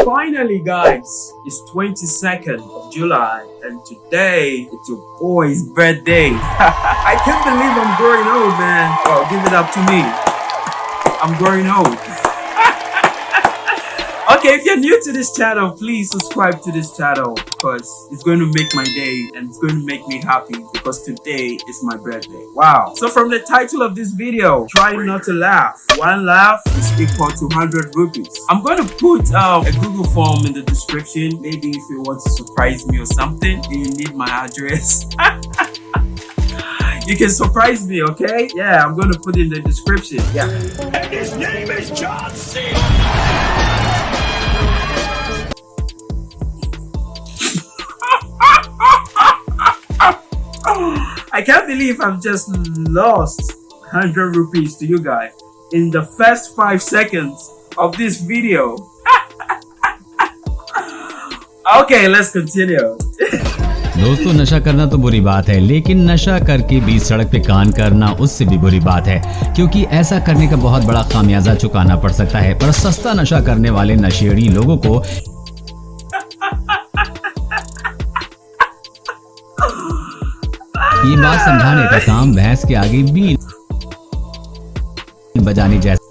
Finally guys, it's 22nd of July and today it's your boy's birthday. I can't believe I'm growing old man. Oh, give it up to me. I'm growing old. Okay, if you're new to this channel, please subscribe to this channel because it's going to make my day and it's going to make me happy because today is my birthday. Wow. So from the title of this video, try not to laugh. One laugh is equal to 100 rupees. I'm going to put um, a Google form in the description. Maybe if you want to surprise me or something, you need my address. you can surprise me, okay? Yeah, I'm going to put in the description. Yeah. And his name is John C. I can't believe I've just lost 100 rupees to you guys in the first 5 seconds of this video. okay, let's continue. दोस्तों नशा करना तो बुरी बात है लेकिन नशा करके बीच सड़क पे कान करना उससे भी बुरी बात है क्योंकि ऐसा करने का बहुत बड़ा खामियाजा चुकाना पड़ सकता है पर सस्ता नशा करने वाले नशेड़ी लोगों को ये बात समझाने का काम भैंस के आगे भी बजाने जैसा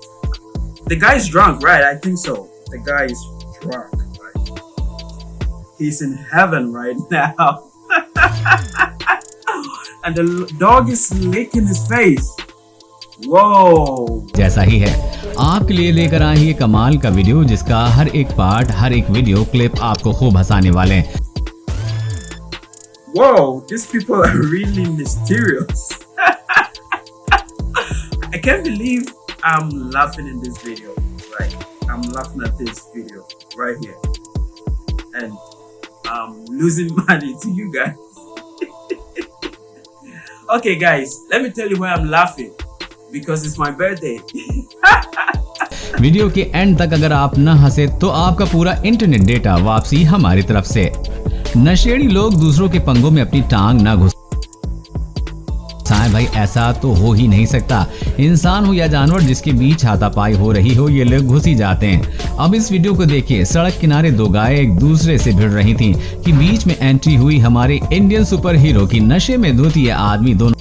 The guy is drunk, right? I think so. The guy is drunk, right? He's in heaven right now. and the dog is licking his face. Whoa! जैसा ही है आपके लिए लेकर आए ये कमाल का वीडियो जिसका हर एक पार्ट हर एक वीडियो क्लिप आपको खूब हंसाने वाले हैं Whoa, these people are really mysterious. I can't believe I'm laughing in this video. Right. I'm laughing at this video right here. And I'm losing money to you guys. okay guys, let me tell you why I'm laughing. Because it's my birthday. Video के end तक अगर आप न हंसे तो आपका पूरा internet data वापसी हमारी तरफ से नशेड़ी लोग दूसरों के पंगों में अपनी टांग न घुस भाई, ऐसा तो हो ही नहीं सकता। इंसान हो या जानवर जिसके बीच हाथापाई हो रही हो, ये लोग घुस ही जाते हैं। अब इस वीडियो को देखिए। सड़क किनारे दो गाय एक दूसरे से भिड़ रही थीं कि बीच में एंट्री हुई हमारे इंडियन सुपर हीरो की। नशे में धोती है आदमी दोनों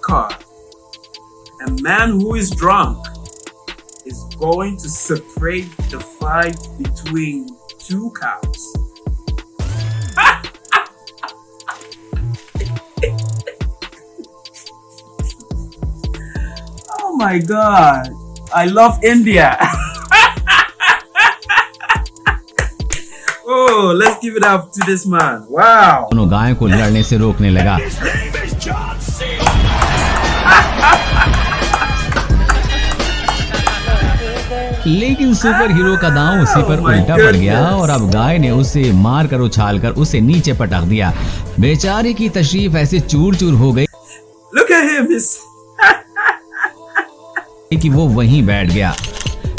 car. a man who is drunk is going to separate the fight between two cows. oh my god, I love India. oh, let's give it up to this man. Wow. दोनों गाय को लड़ने से रोकने लगा लेकिन सुपर हीरो का दांव उसी पर oh उल्टा पड़ गया और अब गाय ने उसे मार कर उछाल कर उसे नीचे पटक दिया। बेचारे की तशरीफ़ ऐसे चूर चूर हो गई। कि वो वहीं बैठ गया।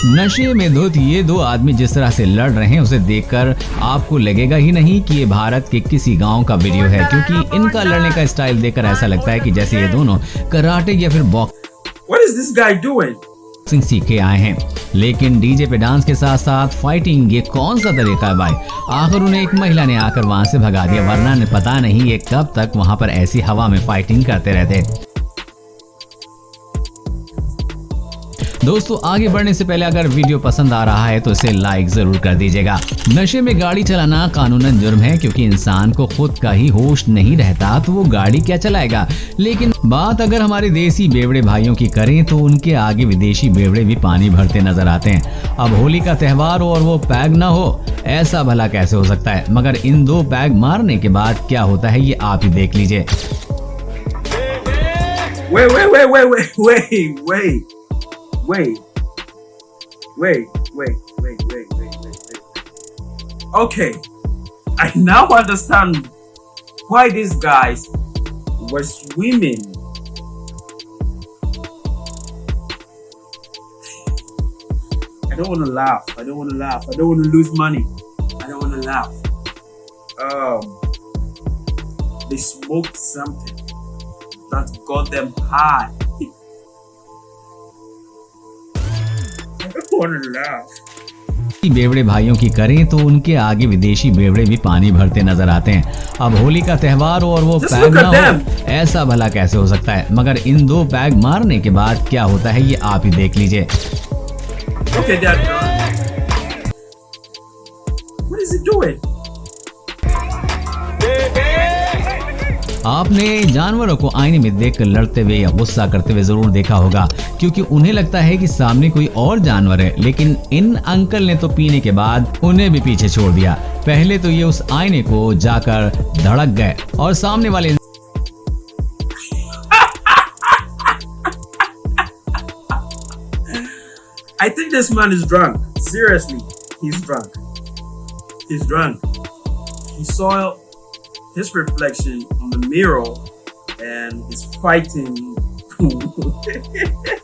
नशे में धुत ये दो आदमी जिस तरह से लड़ रहे हैं उसे देखकर आपको लगेगा ही नहीं कि ये भारत के किसी गाँव का वीडियो है क्योंकि इनका लड़ने का स्टाइल देखकर ऐसा लगता है कि जैसे ये दोनों कराटे या फिर बॉक्स बॉक्सिंग सीख के आए हैं। लेकिन डीजे पे डांस के साथ साथ फाइटिंग ये कौन सा तरीका है भाई? आखिर उन्हें एक महिला ने आकर वहाँ से भगा दिया, वरना ने पता नहीं ये कब तक वहाँ पर ऐसी हवा में फाइटिंग करते रहते। दोस्तों आगे बढ़ने से पहले अगर वीडियो पसंद आ रहा है तो इसे लाइक ज़रूर कर दीजिएगा। नशे में गाड़ी चलाना कानूनन जुर्म है क्योंकि इंसान को खुद का ही होश नहीं रहता तो वो गाड़ी क्या चलाएगा? लेकिन बात अगर हमारे देसी बेवड़े भाइयों की करें तो उनके आगे विदेशी बेवड़े भी पानी भरते नज़र आते हैं। अब होली का त्योहार हो और वो पैग ना हो ऐसा भला कैसे हो सकता है? मगर इन दो पैग मारने के बाद क्या होता है ये आप ही देख लीजिए। Wait, wait, wait, wait, wait, wait, wait. Wait, wait, wait, wait, wait, wait, wait, wait. Okay, I now understand why these guys were swimming. I don't want to laugh. I don't want to laugh. I don't want to lose money. I don't want to laugh. Um, they smoked something that got them high. बेवड़े भाइयों की करें तो उनके आगे विदेशी बेवड़े भी पानी भरते नज़र आते हैं। अब होली का त्योहार हो और वो पैग ना हो ऐसा भला कैसे हो सकता है? मगर इन दो पैग मारने के बाद क्या होता है ये आप ही देख लीजिए। Okay, What is he doing? आपने जानवरों को आईने में देखकर लड़ते हुए या गुस्सा करते हुए ज़रूर देखा होगा क्योंकि उन्हें लगता है कि सामने कोई और जानवर है लेकिन इन अंकल ने तो पीने के बाद उन्हें भी पीछे छोड़ दिया पहले तो ये उस आईने को जाकर धड़क गए और सामने वाले I think this man is drunk. Seriously, he's drunk. He's drunk. He saw his reflection on the mirror and he's fighting.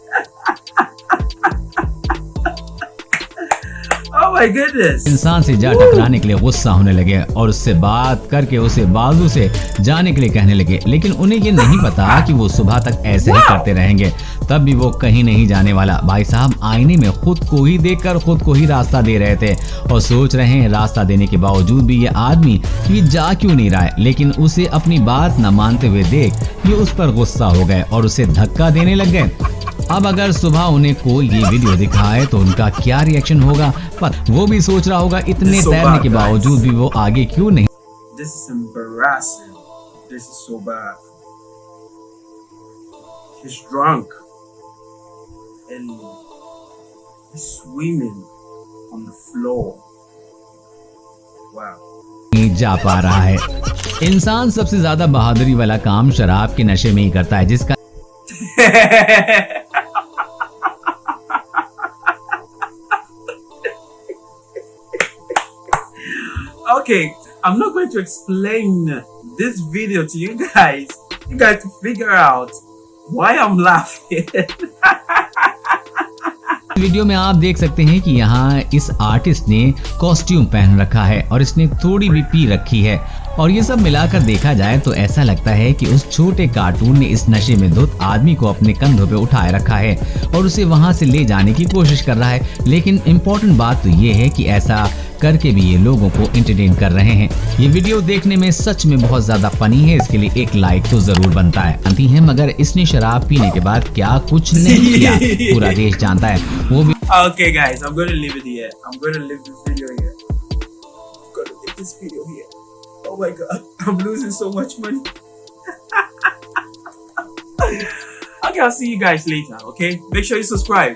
oh इंसान से जा टकराने के लिए गुस्सा होने लगे और उससे बात करके उसे बाजू से जाने के लिए कहने लगे। लेकिन उन्हें ये नहीं पता कि वो सुबह तक ऐसे ही करते रहेंगे। तब भी वो कहीं नहीं जाने वाला। भाई साहब आईने में खुद को ही देखकर खुद को ही रास्ता दे रहे थे और सोच रहे हैं रास्ता देने के बावजूद भी ये आदमी ये जा क्यों नहीं रहा है? लेकिन उसे अपनी बात न मानते हुए देख ये उस पर गुस्सा हो गए और उसे धक्का देने लग गए। अब अगर सुबह उन्हें कोई ये वीडियो दिखाए तो उनका क्या रिएक्शन होगा पर वो भी सोच रहा होगा इतने So तैरने के बावजूद भी वो आगे क्यों नहीं This is embarrassing. This is so bad. He's drunk and he's swimming on the floor. Wow. जा पा रहा है इंसान सबसे ज़्यादा बहादुरी वाला काम शराब के नशे में ही करता है जिसका okay, I'm not going to explain this video to you guys. You guys to figure out why I'm laughing. Video में आप देख सकते हैं कि यहाँ इस आर्टिस्ट ने कॉस्ट्यूम पहन रखा है और इसने थोड़ी भी पी रखी है और ये सब मिलाकर देखा जाए तो ऐसा लगता है कि उस छोटे कार्टून ने इस नशे में धुत आदमी को अपने कंधों पे उठाए रखा है और उसे वहाँ से ले जाने की कोशिश कर रहा है लेकिन इम्पोर्टेंट बात तो ये है कि ऐसा करके भी ये लोगों को एंटरटेन कर रहे हैं ये वीडियो देखने में सच में बहुत ज़्यादा फनी है इसके लिए एक लाइक तो ज़रूर बनता है अंती है मगर इसने शराब पीने के बाद क्या कुछ नहीं किया पूरा देश जानता है वो भी okay, guys, I'm going to leave it here. I'm going to leave this video here. I'm going to leave this video here. Oh my god, I'm losing so much money. okay, I'll see you guys later. Okay, make sure you subscribe.